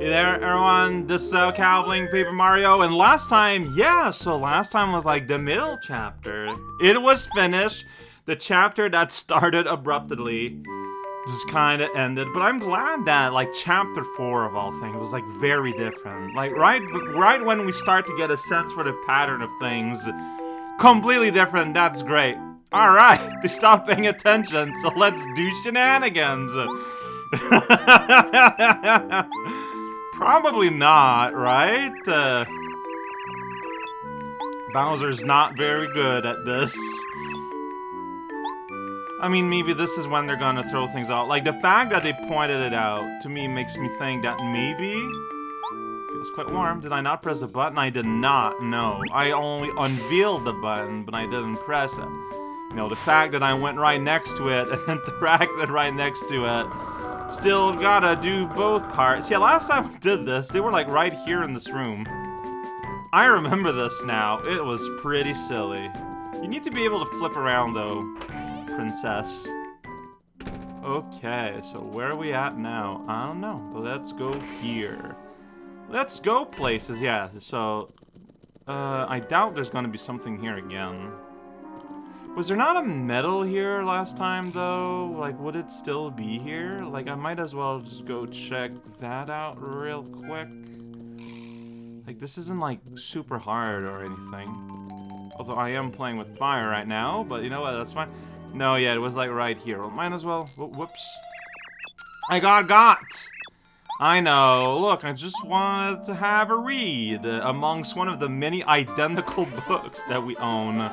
Hey there, everyone. This is uh, Cowbling Paper Mario, and last time, yeah, so last time was like the middle chapter. It was finished. The chapter that started abruptly just kind of ended, but I'm glad that like chapter four of all things was like very different. Like right, right when we start to get a sense for the pattern of things, completely different. That's great. All right, they stopped paying attention, so let's do shenanigans. Probably not, right? Uh, Bowser's not very good at this. I mean, maybe this is when they're gonna throw things out. Like, the fact that they pointed it out, to me, makes me think that maybe... Feels quite warm. Did I not press the button? I did not, no. I only unveiled the button, but I didn't press it. You know, the fact that I went right next to it and interacted right next to it, still gotta do both parts. Yeah, last time we did this, they were like right here in this room. I remember this now. It was pretty silly. You need to be able to flip around, though, princess. Okay, so where are we at now? I don't know, but let's go here. Let's go places, yeah, so... Uh, I doubt there's gonna be something here again. Was there not a medal here last time, though? Like, would it still be here? Like, I might as well just go check that out real quick. Like, this isn't, like, super hard or anything. Although I am playing with fire right now, but you know what, that's fine. No, yeah, it was, like, right here. Well, might as well... Whoops. I got got! I know. Look, I just wanted to have a read amongst one of the many identical books that we own.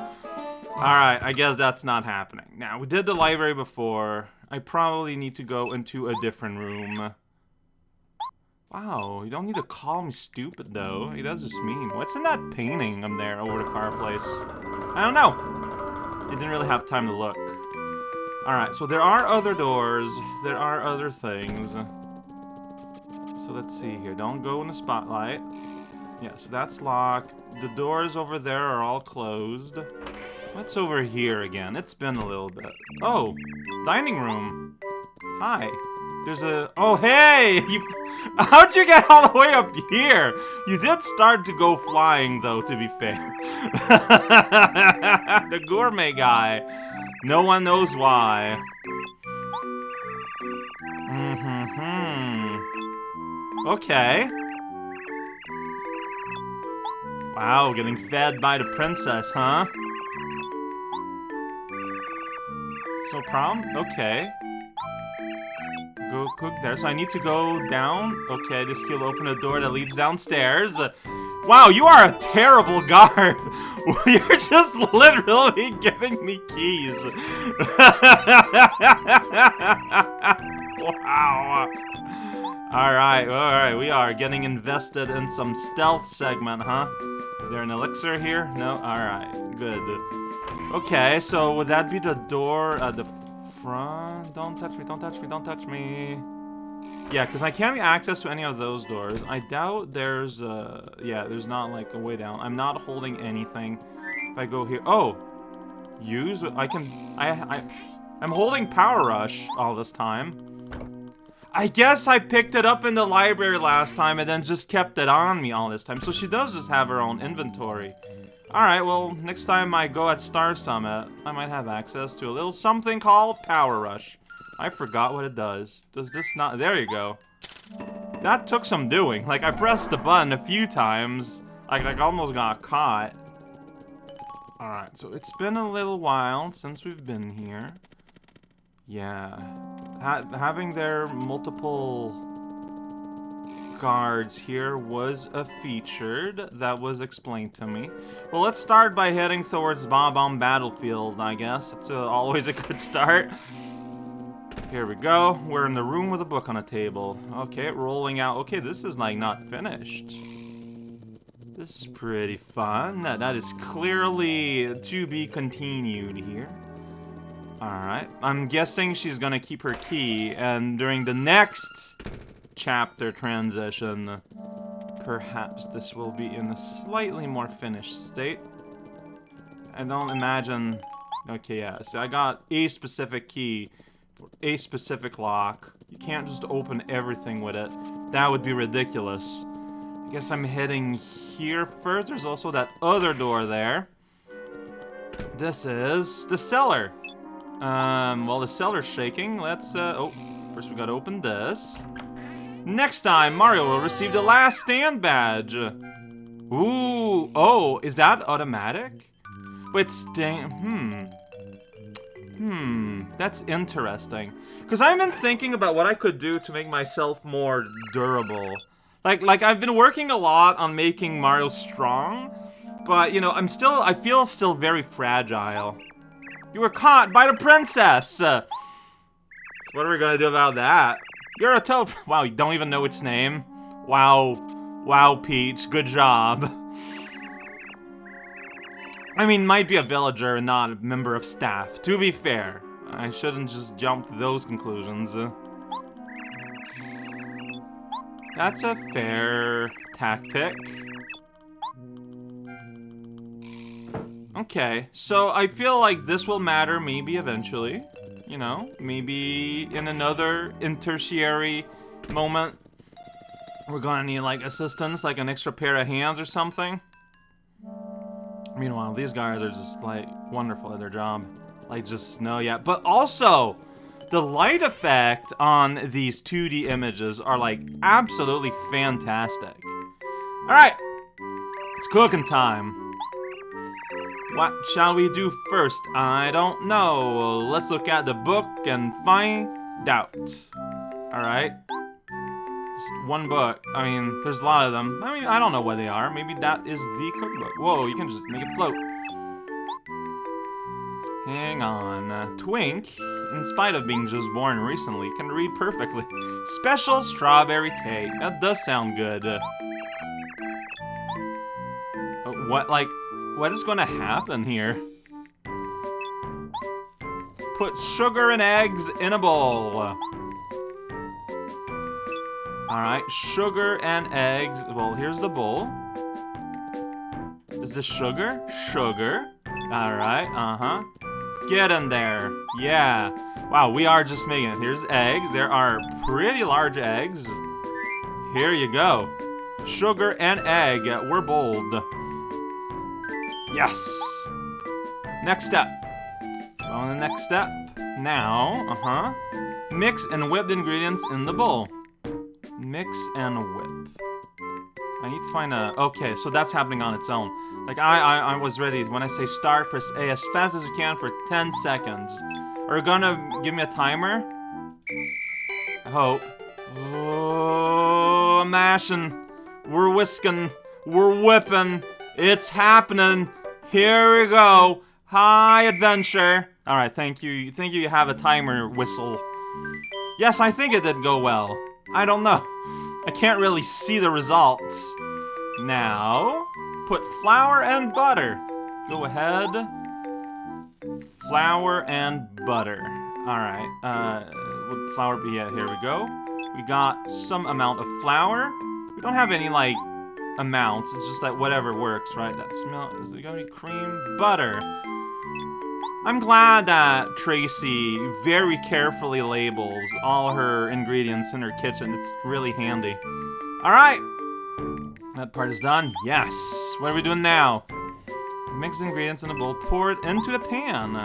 Alright, I guess that's not happening. Now, we did the library before. I probably need to go into a different room. Wow, you don't need to call me stupid, though. He does just mean. What's in that painting up there over the fireplace? I don't know. I didn't really have time to look. Alright, so there are other doors. There are other things. So let's see here. Don't go in the spotlight. Yeah, so that's locked. The doors over there are all closed. What's over here again? It's been a little bit. Oh, dining room. Hi. There's a... Oh, hey! You... How'd you get all the way up here? You did start to go flying, though, to be fair. the gourmet guy. No one knows why. Mm-hmm. Okay. Wow, getting fed by the princess, huh? No problem? Okay. Go cook there. So I need to go down. Okay, this key will open a door that leads downstairs. Wow, you are a terrible guard. You're just literally giving me keys. wow. Alright, alright, we are getting invested in some stealth segment, huh? Is there an elixir here? No? Alright, good. Okay, so would that be the door at the front? Don't touch me, don't touch me, don't touch me. Yeah, because I can't get access to any of those doors. I doubt there's, uh, yeah, there's not, like, a way down. I'm not holding anything. If I go here, oh! Use, I can, I, I, I'm holding Power Rush all this time. I guess I picked it up in the library last time and then just kept it on me all this time. So she does just have her own inventory. Alright, well, next time I go at Star Summit, I might have access to a little something called Power Rush. I forgot what it does. Does this not- there you go. That took some doing. Like, I pressed the button a few times. Like, I almost got caught. Alright, so it's been a little while since we've been here. Yeah. Ha having their multiple guards here was a featured that was explained to me. Well, let's start by heading towards Bob-omb Battlefield, I guess. It's uh, always a good start. Here we go. We're in the room with a book on a table. Okay, rolling out. Okay, this is like not finished. This is pretty fun. That That is clearly to be continued here. Alright. I'm guessing she's gonna keep her key, and during the next chapter transition, perhaps this will be in a slightly more finished state. I don't imagine... Okay, yeah, so I got a specific key a specific lock. You can't just open everything with it. That would be ridiculous. I guess I'm heading here first. There's also that other door there. This is the cellar. Um, well, the cellar's shaking. Let's, uh, oh, first we gotta open this. Next time, Mario will receive the last stand badge. Ooh, oh, is that automatic? Wait, stand, hmm. Hmm, that's interesting. Because I've been thinking about what I could do to make myself more durable. Like, like I've been working a lot on making Mario strong, but, you know, I'm still, I feel still very fragile. You were caught by the princess! What are we gonna do about that? You're a toad. Wow, you don't even know its name. Wow. Wow, Peach. Good job. I mean, might be a villager and not a member of staff. To be fair, I shouldn't just jump to those conclusions. That's a fair tactic. Okay, so I feel like this will matter maybe eventually. You know, maybe in another tertiary moment, we're gonna need like assistance, like an extra pair of hands or something. Meanwhile, these guys are just, like, wonderful at their job. Like, just, no, yeah. But also, the light effect on these 2D images are, like, absolutely fantastic. Alright, it's cooking time. What shall we do first? I don't know. Let's look at the book and find out. Alright. Just one book. I mean, there's a lot of them. I mean, I don't know what they are. Maybe that is the cookbook. Whoa, you can just make it float. Hang on. Uh, Twink, in spite of being just born recently, can read perfectly. Special strawberry cake. That does sound good. Uh, what, like, what is to happen here? Put sugar and eggs in a bowl. Alright, sugar and eggs. Well, here's the bowl. Is this sugar? Sugar. Alright, uh-huh. Get in there. Yeah. Wow, we are just making it. Here's egg. There are pretty large eggs. Here you go. Sugar and egg. We're bold. Yes. Next step. On the next step. Now, uh-huh. Mix and whip the ingredients in the bowl. Mix and whip. I need to find a... Okay, so that's happening on its own. Like, I, I, I was ready. When I say start, press A as fast as you can for 10 seconds. Are you gonna give me a timer? I hope. Oh, I'm mashing. We're whisking. We're whipping. It's happening. Here we go. Hi, adventure. Alright, thank you. Thank you, you have a timer whistle. Yes, I think it did go well. I don't know. I can't really see the results. Now, put flour and butter. Go ahead. Flour and butter. Alright, uh, would flour be? Yeah, here we go. We got some amount of flour. We don't have any, like, amounts. It's just that whatever works, right? That smell, is it gonna be cream? Butter. I'm glad that Tracy very carefully labels all her ingredients in her kitchen. It's really handy. Alright! That part is done. Yes! What are we doing now? Mix ingredients in a bowl, pour it into the pan.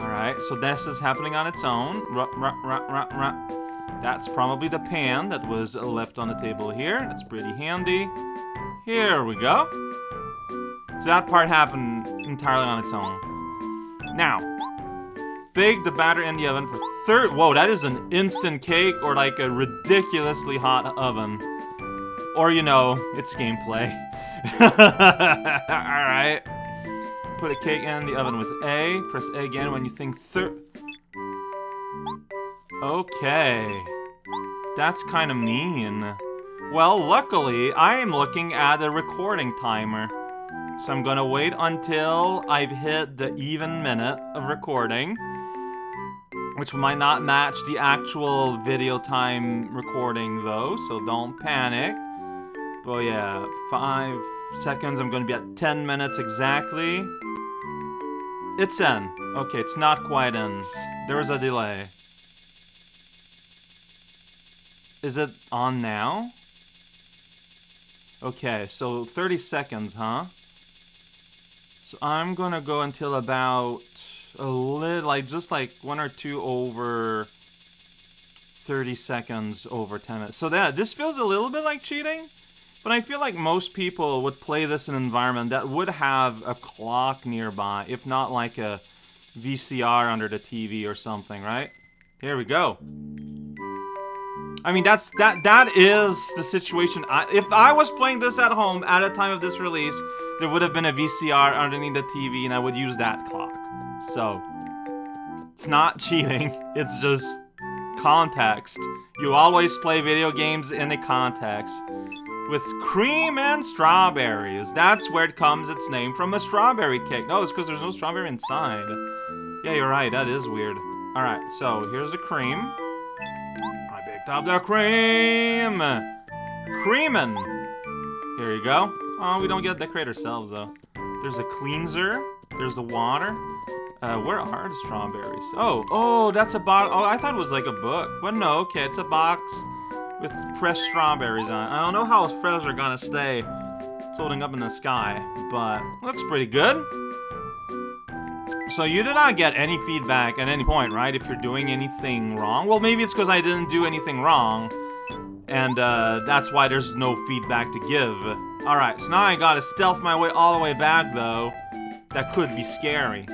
Alright, so this is happening on its own. That's probably the pan that was left on the table here. That's pretty handy. Here we go. So that part happened entirely on its own. Now, bake the batter in the oven for third. Whoa, that is an instant cake or like a ridiculously hot oven. Or, you know, it's gameplay. Alright. Put a cake in the oven with A. Press A again when you think third. Okay. That's kind of mean. Well, luckily, I am looking at a recording timer. So I'm gonna wait until I've hit the even minute of recording, which might not match the actual video time recording though, so don't panic. But yeah, five seconds, I'm gonna be at 10 minutes exactly. It's in. Okay, it's not quite in. There was a delay. Is it on now? Okay, so 30 seconds, huh? So I'm gonna go until about a little, like, just like one or two over 30 seconds over 10 minutes. So that, this feels a little bit like cheating, but I feel like most people would play this in an environment that would have a clock nearby, if not like a VCR under the TV or something, right? Here we go. I mean, that's that that is the situation. I, if I was playing this at home at the time of this release, there would have been a VCR underneath the TV, and I would use that clock. So, it's not cheating. It's just context. You always play video games in the context. With cream and strawberries. That's where it comes its name from a strawberry cake. No, it's because there's no strawberry inside. Yeah, you're right. That is weird. Alright, so here's the cream. Picked the cream! Creamin'! Here you go. Oh, we don't get to decorate ourselves, though. There's a cleanser. There's the water. Uh, where are the strawberries? Oh, oh, that's a box. Oh, I thought it was like a book. But no, okay, it's a box with fresh strawberries on it. I don't know how fresh are gonna stay floating up in the sky, but looks pretty good. So you did not get any feedback at any point, right? If you're doing anything wrong. Well, maybe it's because I didn't do anything wrong. And uh, that's why there's no feedback to give. Alright, so now I gotta stealth my way all the way back, though. That could be scary.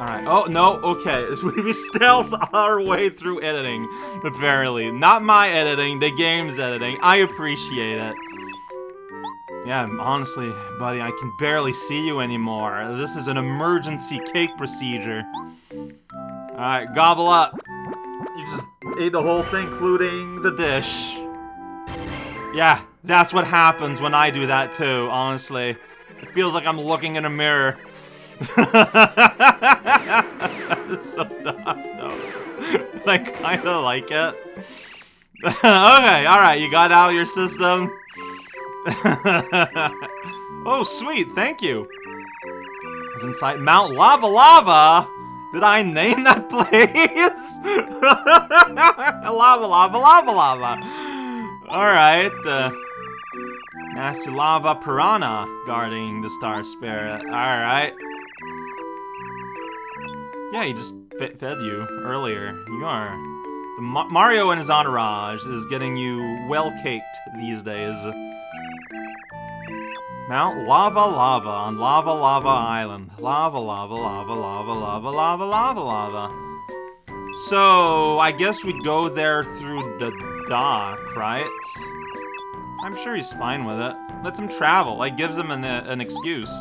Alright, oh, no, okay. We stealth our way through editing, apparently. Not my editing, the game's editing. I appreciate it. Yeah, honestly, buddy, I can barely see you anymore. This is an emergency cake procedure. Alright, gobble up. You just ate the whole thing, including the dish. Yeah, that's what happens when I do that too, honestly. It feels like I'm looking in a mirror. it's so dumb, though. I kinda like it. okay, alright, you got out of your system. oh, sweet, thank you. It's inside Mount Lava Lava. Did I name that place? lava, lava, lava, lava. Alright, uh, nasty lava piranha guarding the star spirit. Alright. Yeah, he just fed you earlier. You are. The Ma Mario and his entourage is getting you well caked these days. Mount Lava Lava on Lava Lava Island. Lava, lava, lava, lava, lava, lava, lava, lava. So, I guess we'd go there through the dock, right? I'm sure he's fine with it. Lets him travel. Like, gives him an, uh, an excuse.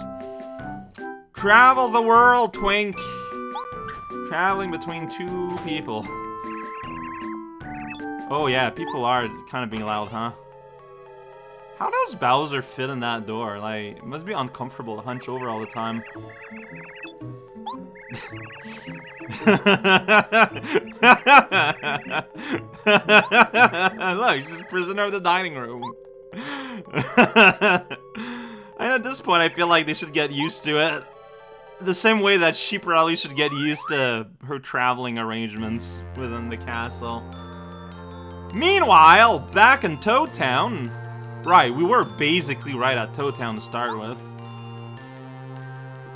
Travel the world, Twink! Traveling between two people. Oh yeah, people are kind of being loud, huh? How does Bowser fit in that door? Like, it must be uncomfortable to hunch over all the time. Look, she's prisoner of the dining room. and at this point, I feel like they should get used to it. The same way that she probably should get used to her traveling arrangements within the castle. Meanwhile, back in Toad Town, Right, we were basically right at Toad Town to start with.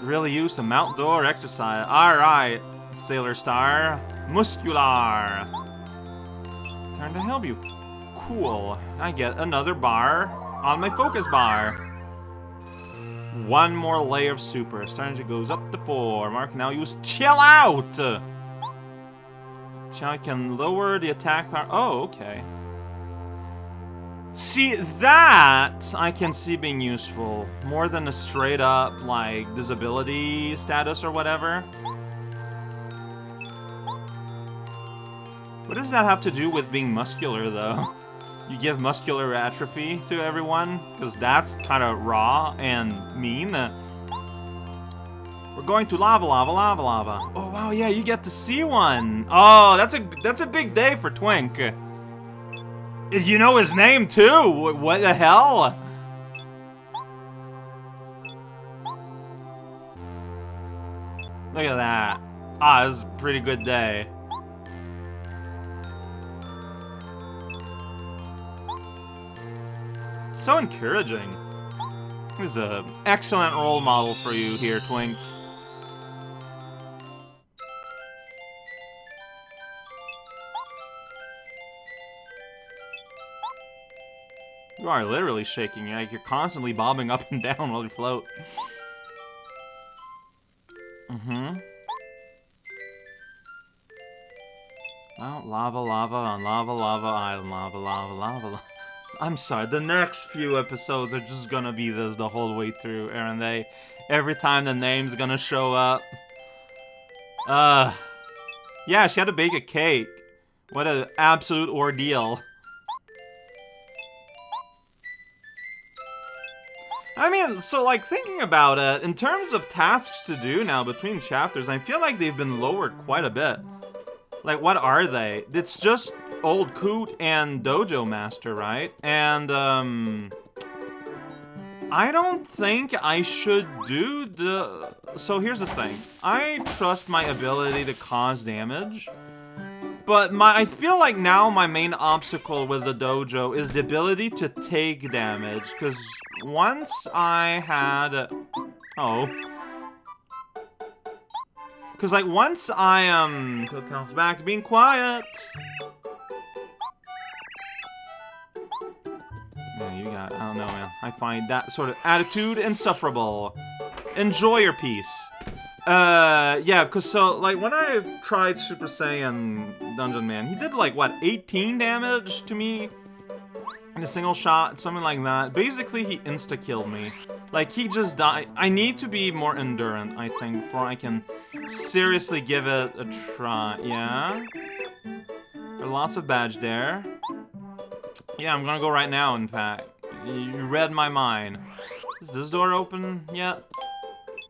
Really use some outdoor exercise. Alright, Sailor Star. Muskular. Time to help you. Cool. I get another bar on my focus bar. One more layer of super. Strategy goes up to four. Mark now use chill out. I can lower the attack power. Oh, okay. See, that I can see being useful. More than a straight up, like, disability status or whatever. What does that have to do with being muscular, though? You give muscular atrophy to everyone? Because that's kind of raw and mean. We're going to lava, lava, lava, lava. Oh, wow, yeah, you get to see one. Oh, that's a that's a big day for Twink. You know his name, too! What the hell? Look at that. Ah, this is a pretty good day. So encouraging. He's an excellent role model for you here, Twink. You are literally shaking, like you're constantly bobbing up and down while you float. Mm-hmm. Well, lava, lava on lava, lava island, lava, lava, lava, lava. I'm sorry, the next few episodes are just gonna be this the whole way through, aren't they? Every time the name's gonna show up. Uh, yeah, she had to bake a cake. What an absolute ordeal. I mean, so like thinking about it, in terms of tasks to do now between chapters, I feel like they've been lowered quite a bit. Like, what are they? It's just Old Coot and Dojo Master, right? And, um... I don't think I should do the... So here's the thing. I trust my ability to cause damage. But my, I feel like now my main obstacle with the dojo is the ability to take damage. Because once I had... Oh. Because, like, once I, um... Comes back to being quiet. Yeah, you got... I don't know, man. I find that sort of attitude insufferable. Enjoy your peace. Uh, yeah, because so, like, when I tried Super Saiyan Dungeon Man, he did, like, what, 18 damage to me? In a single shot, something like that. Basically, he insta-killed me. Like, he just died. I need to be more endurant, I think, before I can seriously give it a try. Yeah? There are lots of badge there. Yeah, I'm gonna go right now, in fact. You read my mind. Is this door open yet?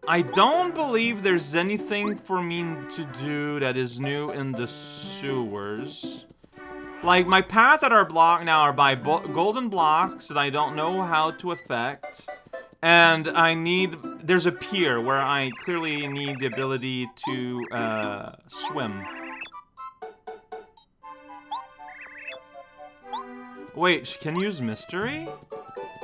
I don't believe there's anything for me to do that is new in the sewers. Like, my path that are blocked now are by golden blocks that I don't know how to affect. And I need... There's a pier where I clearly need the ability to, uh, swim. Wait, can you use mystery?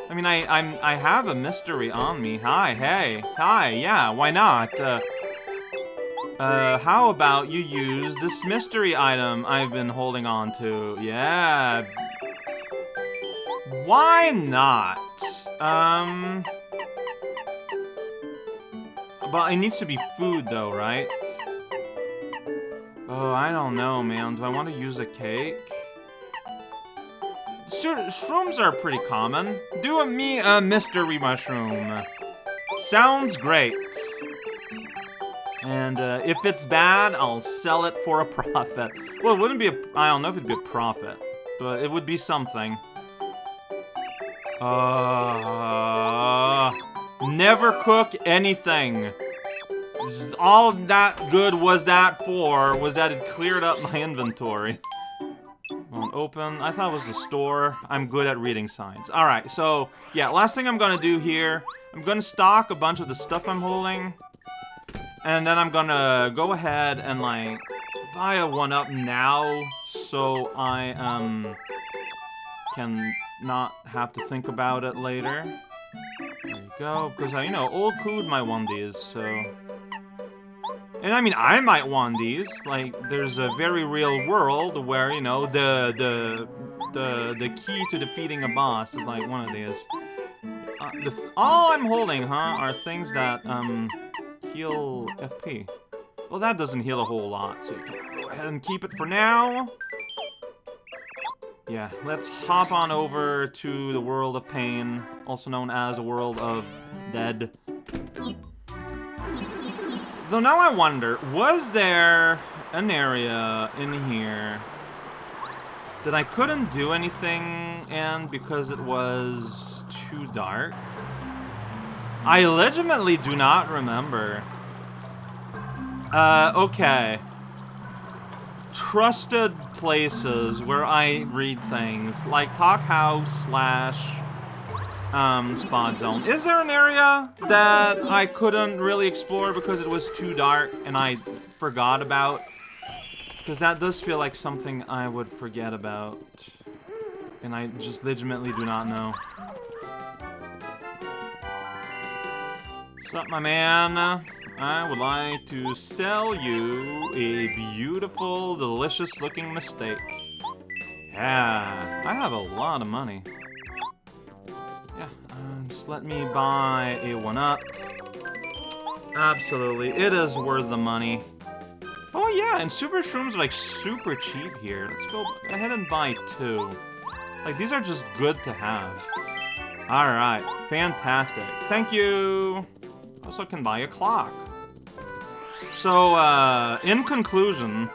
I mean, I, I'm, I have a mystery on me. Hi, hey, hi, yeah, why not? Uh, uh, how about you use this mystery item I've been holding on to? Yeah. Why not? Um... But it needs to be food, though, right? Oh, I don't know, man. Do I want to use a cake? Shrooms are pretty common. Do a me a mystery mushroom. Sounds great. And uh, if it's bad, I'll sell it for a profit. Well, it wouldn't be a... I don't know if it'd be a profit. But it would be something. Uh... Never cook anything. All that good was that for was that it cleared up my inventory. Won't open. I thought it was the store. I'm good at reading signs. Alright, so, yeah, last thing I'm gonna do here, I'm gonna stock a bunch of the stuff I'm holding. And then I'm gonna go ahead and, like, buy a 1-up now, so I, um, can not have to think about it later. There you go, because, I, you know, old Cood might want these, so... And I mean, I might want these. Like, there's a very real world where, you know, the, the, the, the key to defeating a boss is, like, one of these. Uh, th all I'm holding, huh, are things that, um heal FP. Well, that doesn't heal a whole lot, so can go ahead and keep it for now. Yeah, let's hop on over to the World of Pain, also known as the World of Dead. So now I wonder, was there an area in here that I couldn't do anything in because it was too dark? I legitimately do not remember. Uh, okay. Trusted places where I read things, like Toad House slash um, spawn zone. Is there an area that I couldn't really explore because it was too dark and I forgot about? Because that does feel like something I would forget about. And I just legitimately do not know. What's up, my man? I would like to sell you a beautiful, delicious-looking mistake. Yeah, I have a lot of money. Let me buy a 1-up. Absolutely, it is worth the money. Oh yeah, and super shrooms are like super cheap here. Let's go ahead and buy two. Like, these are just good to have. Alright, fantastic. Thank you! Also I can buy a clock. So, uh, in conclusion,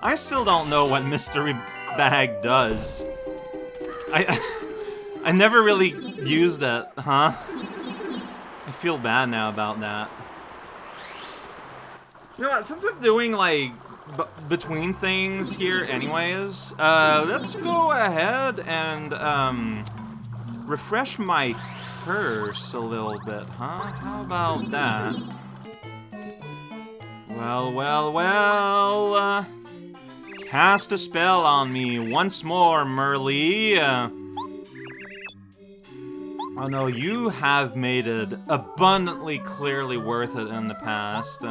I still don't know what Mystery Bag does. I, I never really used it, huh? I feel bad now about that. You know what, since I'm doing, like, between things here anyways, uh, let's go ahead and, um, refresh my curse a little bit, huh? How about that? Well, well, well, uh, cast a spell on me once more, Merlee. Uh, oh no, you have made it abundantly clearly worth it in the past.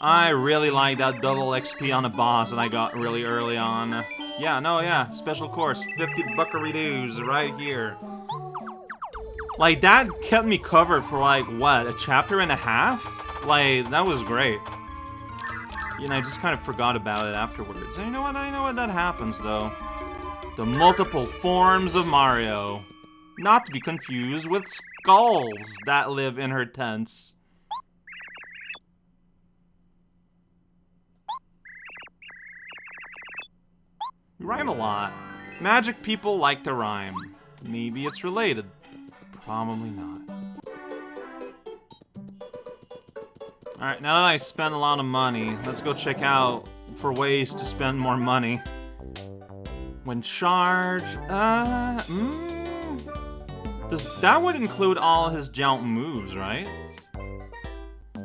I really like that double XP on a boss that I got really early on. Yeah, no, yeah, special course, 50 buckaroos right here. Like, that kept me covered for, like, what, a chapter and a half? Like, that was great. You know, I just kind of forgot about it afterwards. And you know what, I know what that happens, though. The multiple forms of Mario. Not to be confused with skulls that live in her tents. You rhyme a lot. Magic people like to rhyme. Maybe it's related. Probably not. Alright, now that I spent a lot of money, let's go check out for ways to spend more money. When charge, uh, mm, does, that would include all his jump moves, right?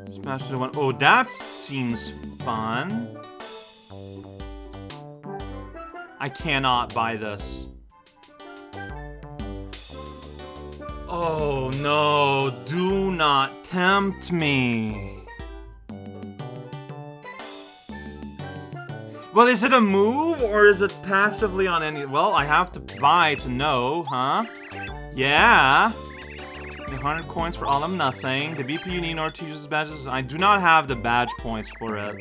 Smash the one. Oh, that seems fun. I cannot buy this. Oh no, do not tempt me. Well, is it a move, or is it passively on any- Well, I have to buy to know, huh? Yeah. 100 coins for all of nothing. The BP you need in order to use badges. I do not have the badge points for it.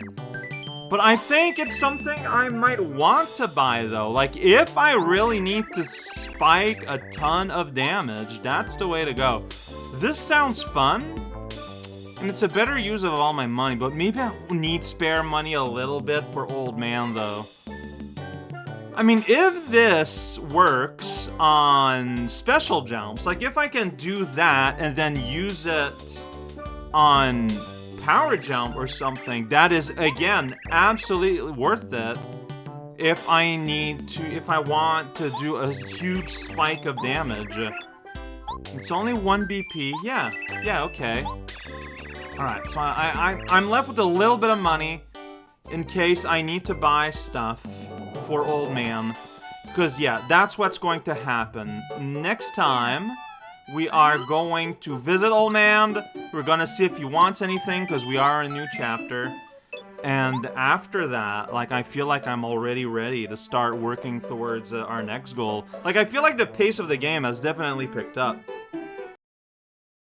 But I think it's something I might want to buy, though. Like, if I really need to spike a ton of damage, that's the way to go. This sounds fun, and it's a better use of all my money, but maybe I need spare money a little bit for Old Man, though. I mean, if this works on special jumps, like if I can do that and then use it on power jump or something, that is, again, absolutely worth it if I need to, if I want to do a huge spike of damage. It's only 1 BP. Yeah, yeah, okay. Alright, so I, I, I'm left with a little bit of money in case I need to buy stuff for Old Man. Because, yeah, that's what's going to happen. Next time, we are going to visit Old Man. We're gonna see if he wants anything, because we are in a new chapter. And after that, like, I feel like I'm already ready to start working towards uh, our next goal. Like, I feel like the pace of the game has definitely picked up.